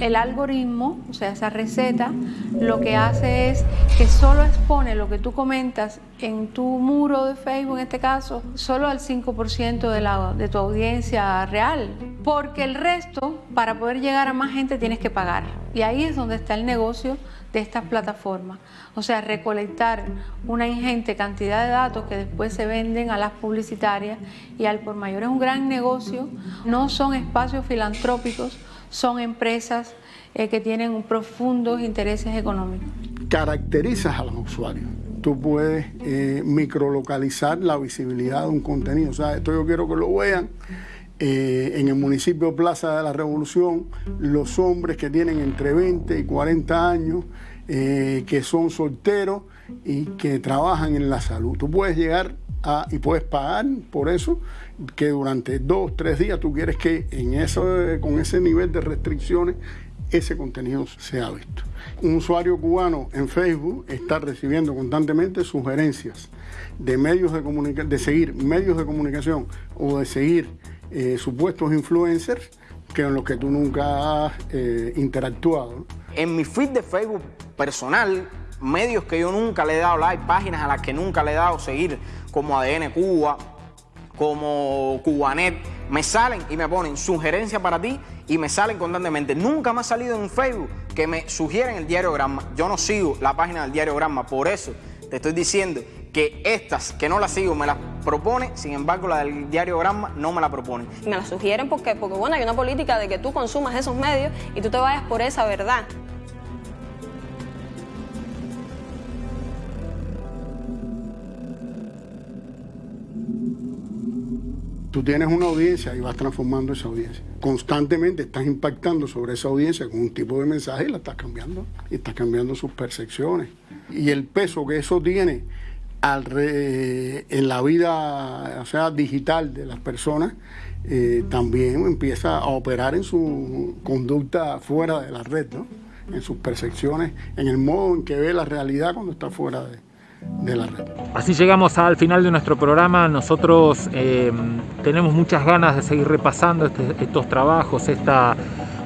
El algoritmo, o sea, esa receta, lo que hace es que solo expone lo que tú comentas en tu muro de Facebook, en este caso, solo al 5% de, la, de tu audiencia real. Porque el resto, para poder llegar a más gente, tienes que pagar. Y ahí es donde está el negocio de estas plataformas. O sea, recolectar una ingente cantidad de datos que después se venden a las publicitarias y al por mayor es un gran negocio. No son espacios filantrópicos, son empresas eh, que tienen profundos intereses económicos. Caracterizas a los usuarios. Tú puedes eh, microlocalizar la visibilidad de un contenido. O sea, esto yo quiero que lo vean. Eh, en el municipio Plaza de la Revolución, los hombres que tienen entre 20 y 40 años, que son solteros y que trabajan en la salud. Tú puedes llegar a, y puedes pagar por eso que durante dos, tres días tú quieres que en eso, con ese nivel de restricciones ese contenido sea visto. Un usuario cubano en Facebook está recibiendo constantemente sugerencias de medios de comunicación, de seguir medios de comunicación o de seguir eh, supuestos influencers que en los que tú nunca has eh, interactuado. En mi feed de Facebook personal, medios que yo nunca le he dado like, páginas a las que nunca le he dado seguir, como ADN Cuba, como Cubanet, me salen y me ponen sugerencia para ti y me salen constantemente. Nunca me ha salido en Facebook que me sugieren el diario Gramma. Yo no sigo la página del diario Gramma, por eso te estoy diciendo que estas que no las sigo me las propone, sin embargo la del diario Gramma no me la propone. Me la sugieren porque, porque bueno, hay una política de que tú consumas esos medios y tú te vayas por esa verdad. Tú tienes una audiencia y vas transformando esa audiencia. Constantemente estás impactando sobre esa audiencia con un tipo de mensaje y la estás cambiando. Y estás cambiando sus percepciones. Y el peso que eso tiene en la vida sea, digital de las personas eh, también empieza a operar en su conducta fuera de la red, en sus percepciones, en el modo en que ve la realidad cuando está fuera de, de la red. Así llegamos al final de nuestro programa. Nosotros eh, tenemos muchas ganas de seguir repasando este, estos trabajos, esta,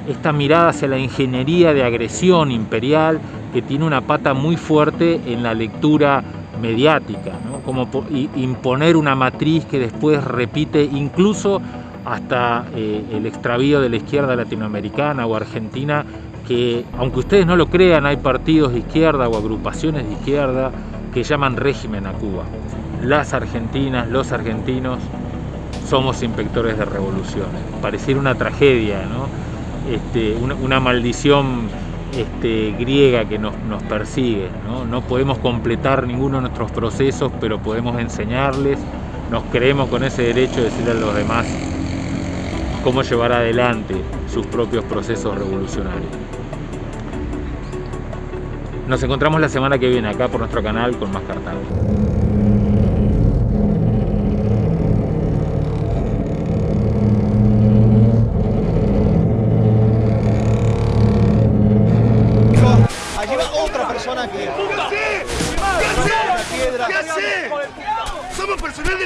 esta mirada hacia la ingeniería de agresión imperial que tiene una pata muy fuerte en la lectura mediática, como imponer una matriz que después repite incluso hasta eh, el extravío de la izquierda latinoamericana o argentina, que aunque ustedes no lo crean, hay partidos de izquierda o agrupaciones de izquierda que llaman régimen a Cuba. Las argentinas, los argentinos, somos inspectores de revoluciones. Pareciera una tragedia, ¿no? Este, una, maldición este, griega que nos, persigue. ¿no? no podemos completar ninguno de nuestros procesos, pero podemos enseñarles, nos creemos con ese derecho de decirle a los demás cómo llevar adelante sus propios procesos revolucionarios. Nos encontramos la semana que viene acá por nuestro canal con más cartales. persona que... ¡Somos personal de la